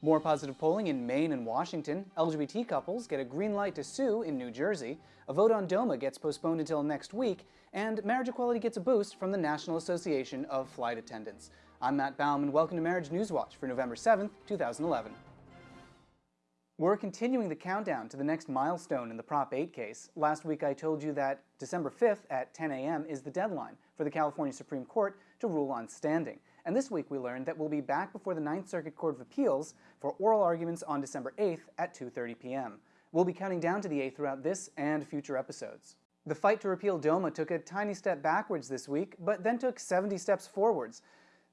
More positive polling in Maine and Washington. LGBT couples get a green light to sue in New Jersey. A vote on DOMA gets postponed until next week. And marriage equality gets a boost from the National Association of Flight Attendants. I'm Matt Baum, and welcome to Marriage News Watch for November 7th, 2011. We're continuing the countdown to the next milestone in the Prop 8 case. Last week I told you that December 5th at 10 a.m. is the deadline for the California Supreme Court to rule on standing. And this week we learned that we'll be back before the Ninth Circuit Court of Appeals for oral arguments on December 8th at 2.30 p.m. We'll be counting down to the 8th throughout this and future episodes. The fight to repeal DOMA took a tiny step backwards this week, but then took 70 steps forwards.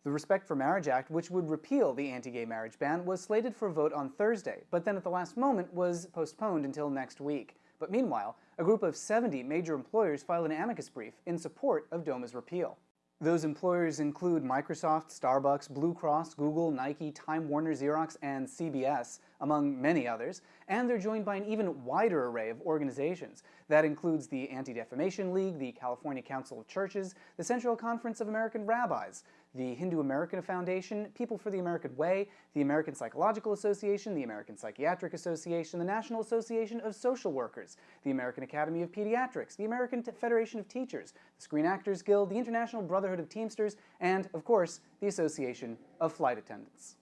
The Respect for Marriage Act, which would repeal the anti-gay marriage ban, was slated for a vote on Thursday, but then at the last moment was postponed until next week. But meanwhile, a group of 70 major employers filed an amicus brief in support of DOMA's repeal. Those employers include Microsoft, Starbucks, Blue Cross, Google, Nike, Time Warner, Xerox, and CBS, among many others, and they're joined by an even wider array of organizations. That includes the Anti-Defamation League, the California Council of Churches, the Central Conference of American Rabbis, the Hindu American Foundation, People for the American Way, the American Psychological Association, the American Psychiatric Association, the National Association of Social Workers, the American Academy of Pediatrics, the American Federation of Teachers, the Screen Actors Guild, the International Brotherhood of Teamsters, and, of course, the Association of Flight Attendants.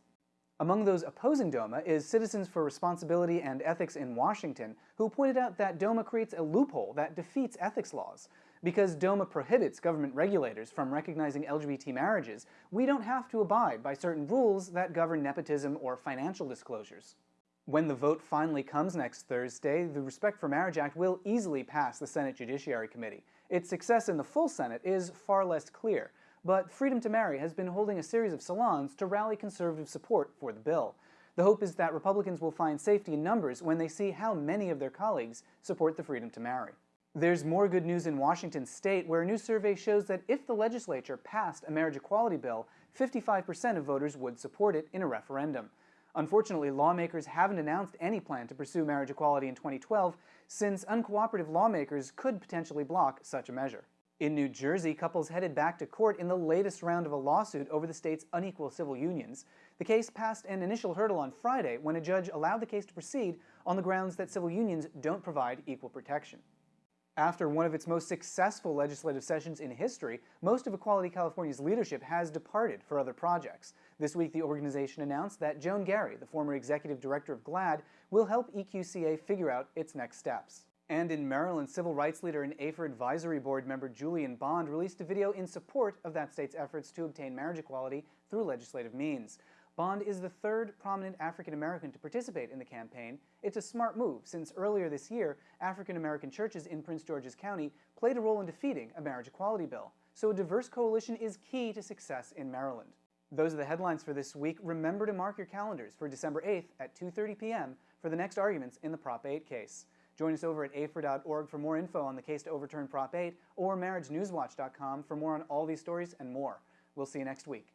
Among those opposing DOMA is Citizens for Responsibility and Ethics in Washington, who pointed out that DOMA creates a loophole that defeats ethics laws. Because DOMA prohibits government regulators from recognizing LGBT marriages, we don't have to abide by certain rules that govern nepotism or financial disclosures. When the vote finally comes next Thursday, the Respect for Marriage Act will easily pass the Senate Judiciary Committee. Its success in the full Senate is far less clear, but Freedom to Marry has been holding a series of salons to rally conservative support for the bill. The hope is that Republicans will find safety in numbers when they see how many of their colleagues support the freedom to marry. There's more good news in Washington state, where a new survey shows that if the legislature passed a marriage equality bill, 55% of voters would support it in a referendum. Unfortunately, lawmakers haven't announced any plan to pursue marriage equality in 2012, since uncooperative lawmakers could potentially block such a measure. In New Jersey, couples headed back to court in the latest round of a lawsuit over the state's unequal civil unions. The case passed an initial hurdle on Friday when a judge allowed the case to proceed on the grounds that civil unions don't provide equal protection. After one of its most successful legislative sessions in history, most of Equality California's leadership has departed for other projects. This week, the organization announced that Joan Garry, the former executive director of GLAAD, will help EQCA figure out its next steps. And in Maryland, civil rights leader and AFER advisory board member Julian Bond released a video in support of that state's efforts to obtain marriage equality through legislative means. Bond is the third prominent African American to participate in the campaign. It's a smart move, since earlier this year, African American churches in Prince George's County played a role in defeating a marriage equality bill. So a diverse coalition is key to success in Maryland. Those are the headlines for this week. Remember to mark your calendars for December 8th at 2.30 p.m. for the next arguments in the Prop 8 case. Join us over at afer.org for more info on the case to overturn Prop 8 or marriagenewswatch.com for more on all these stories and more. We'll see you next week.